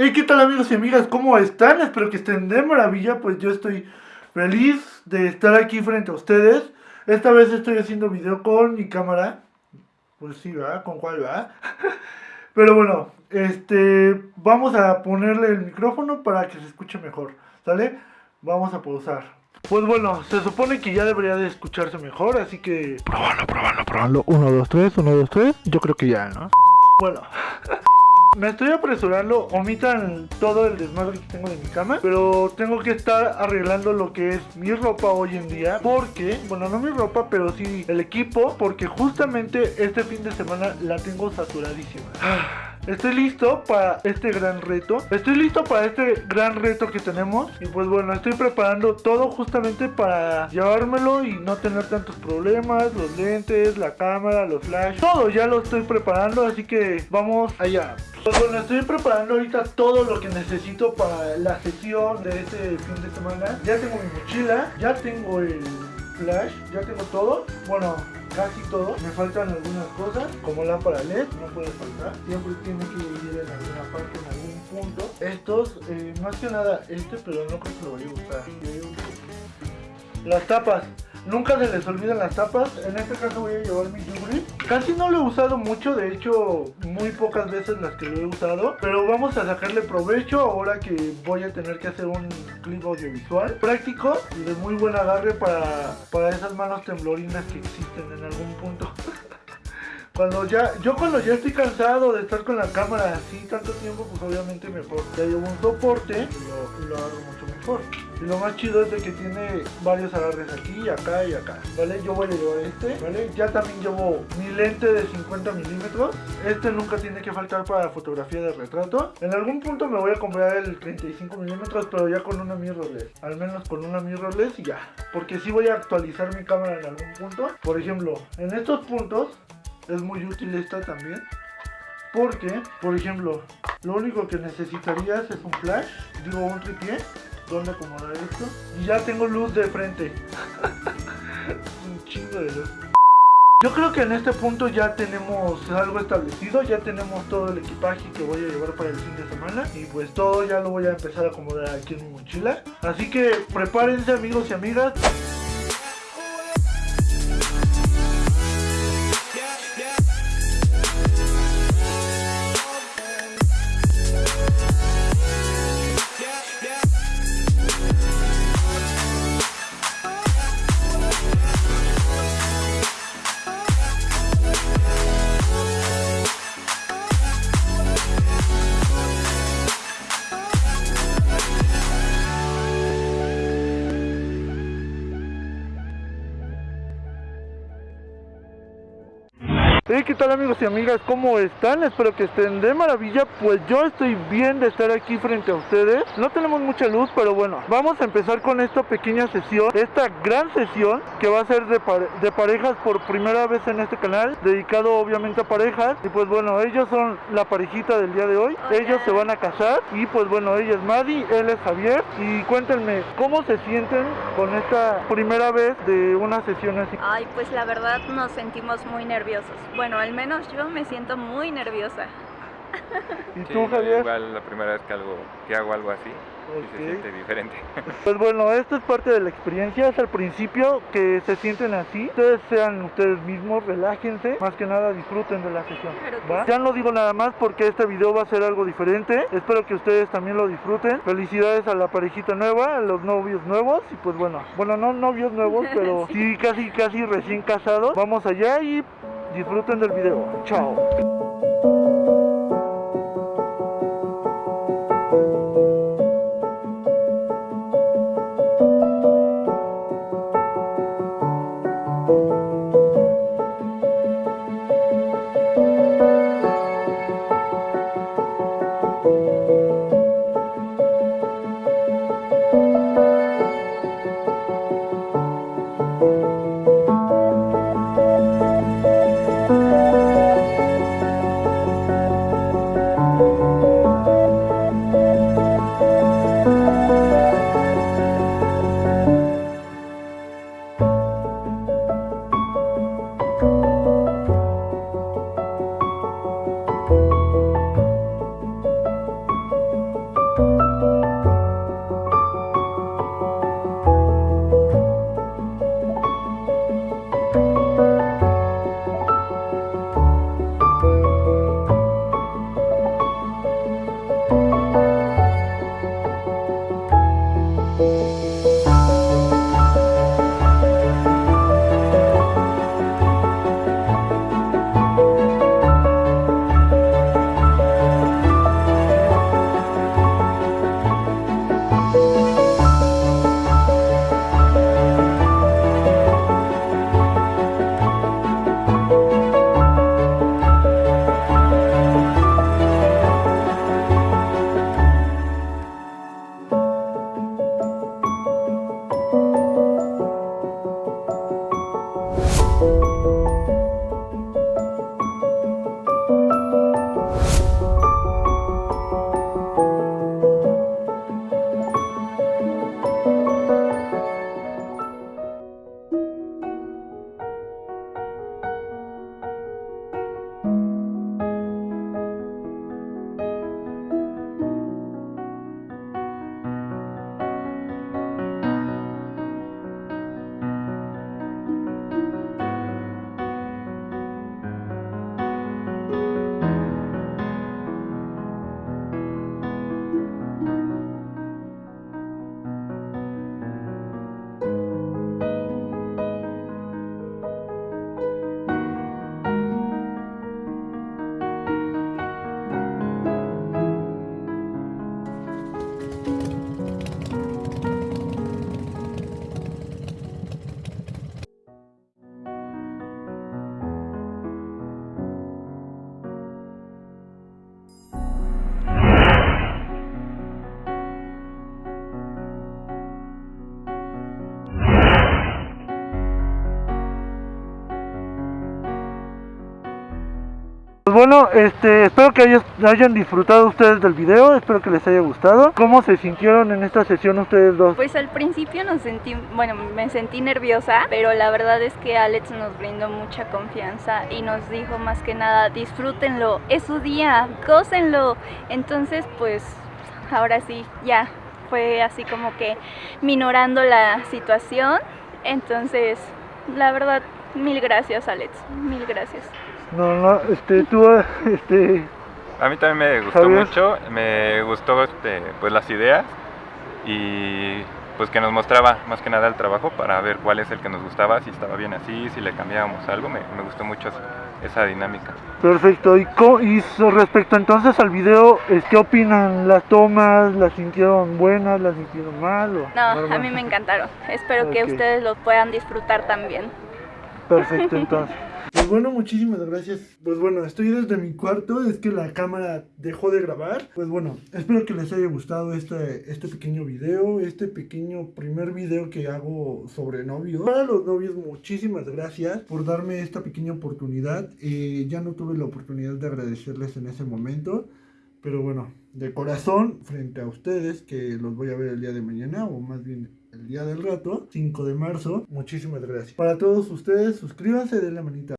Hey, ¿qué tal amigos y amigas? ¿Cómo están? Espero que estén de maravilla, pues yo estoy feliz de estar aquí frente a ustedes. Esta vez estoy haciendo video con mi cámara. Pues sí, ¿verdad? ¿Con cuál, va? Pero bueno, este, vamos a ponerle el micrófono para que se escuche mejor, ¿sale? Vamos a pausar. Pues bueno, se supone que ya debería de escucharse mejor, así que... Probando, probando, probando. 1, 2, 3, 1, 2, 3. Yo creo que ya, ¿no? Bueno. Me estoy apresurando, omitan todo el desmadre que tengo de mi cama, pero tengo que estar arreglando lo que es mi ropa hoy en día, porque, bueno, no mi ropa, pero sí el equipo, porque justamente este fin de semana la tengo saturadísima. Estoy listo para este gran reto. Estoy listo para este gran reto que tenemos. Y pues bueno, estoy preparando todo justamente para llevármelo y no tener tantos problemas. Los lentes, la cámara, los flash. Todo ya lo estoy preparando. Así que vamos allá. Pues bueno, estoy preparando ahorita todo lo que necesito para la sesión de este fin de semana. Ya tengo mi mochila, ya tengo el flash, ya tengo todo. Bueno, casi todo. Me faltan algunas cosas, como lámpara LED, no puede faltar. Siempre tiene que ir en alguna parte, en algún punto. Estos, eh, más que nada este, pero no creo que lo vaya a usar. Las tapas. Nunca se les olvidan las tapas. En este caso voy a llevar mi Yugri. Casi no lo he usado mucho, de hecho muy pocas veces las que lo he usado. Pero vamos a sacarle provecho ahora que voy a tener que hacer un clip audiovisual. Práctico y de muy buen agarre para, para esas manos temblorinas que existen en algún punto. Cuando ya, yo cuando ya estoy cansado de estar con la cámara así tanto tiempo, pues obviamente mejor. Ya llevo un soporte y lo, lo hago mucho mejor. Y lo más chido es de que tiene varios agarres aquí, acá y acá, ¿vale? Yo voy a llevar este, ¿vale? Ya también llevo mi lente de 50 milímetros. Este nunca tiene que faltar para fotografía de retrato. En algún punto me voy a comprar el 35 milímetros, pero ya con una mirrorless. Al menos con una mirrorless y ya. Porque si voy a actualizar mi cámara en algún punto. Por ejemplo, en estos puntos es muy útil esta también. Porque, por ejemplo, lo único que necesitarías es un flash, digo un tripié, donde acomodar esto. Y ya tengo luz de frente. un chingo de luz. Yo creo que en este punto ya tenemos algo establecido, ya tenemos todo el equipaje que voy a llevar para el fin de semana y pues todo ya lo voy a empezar a acomodar aquí en mi mochila. Así que prepárense amigos y amigas. Hey, ¿qué tal amigos y amigas? ¿Cómo están? Espero que estén de maravilla. Pues yo estoy bien de estar aquí frente a ustedes. No tenemos mucha luz, pero bueno Vamos a empezar con esta pequeña sesión Esta gran sesión que va a ser de, de parejas por primera vez en este canal Dedicado obviamente a parejas. Y pues bueno, ellos son la parejita del día de hoy. Ellos se van a casar. Y pues bueno, ella es Madi, él es Javier. Y cuéntenme, ¿cómo se sienten con esta primera vez de una sesión así? Ay, pues la verdad nos sentimos muy nerviosos bueno, al menos yo me siento muy nerviosa. ¿Y tú, Javier? Igual la primera vez que, algo, que hago algo así, se siente diferente. Pues bueno, esto es parte de la experiencia, es al principio que se sienten así. Ustedes sean ustedes mismos, relájense, más que nada disfruten de la sesión. Ya no digo nada más porque este video va a ser algo diferente. Espero que ustedes también lo disfruten. Felicidades a la parejita nueva, a los novios nuevos y pues bueno, bueno, no novios nuevos, pero sí casi casi recién casados. Vamos allá y Disfruten del video. Chao. Bueno, este, espero que hayan disfrutado ustedes del video, espero que les haya gustado. ¿Cómo se sintieron en esta sesión ustedes dos? Pues al principio nos sentí, bueno, me sentí nerviosa, pero la verdad es que Alex nos brindó mucha confianza y nos dijo más que nada, disfrútenlo, es su día, gócenlo. Entonces, pues ahora sí, ya fue así como que minorando la situación. Entonces, la verdad, mil gracias Alex, mil gracias. No, no, este, tú, este, A mí también me gustó mucho, me gustó este, pues las ideas y pues que nos mostraba más que nada el trabajo para ver cuál es el que nos gustaba, si estaba bien así, si le cambiábamos algo, me, me gustó mucho esa dinámica. perfecto. ¿Y, co- y respecto entonces al video, es, ¿qué opinan? ¿Las tomas, las sintieron buenas, las sintieron mal? O No, a mí me encantaron. Espero que ustedes lo puedan disfrutar también. Perfecto, entonces. Pues bueno, muchísimas gracias. Pues bueno, estoy desde mi cuarto, es que la cámara dejó de grabar. Pues bueno, espero que les haya gustado este, este pequeño video, este pequeño primer video que hago sobre novios. Para los novios, muchísimas gracias por darme esta pequeña oportunidad. Eh, ya no tuve la oportunidad de agradecerles en ese momento. Pero bueno, de corazón, frente a ustedes, que los voy a ver el día de mañana, o más bien el día del rato, 5 de marzo, muchísimas gracias. Para todos ustedes, suscríbanse, denle manita